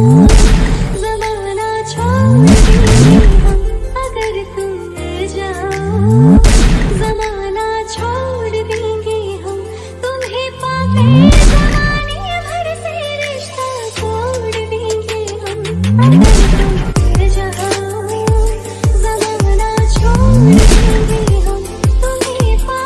Remember when I tried to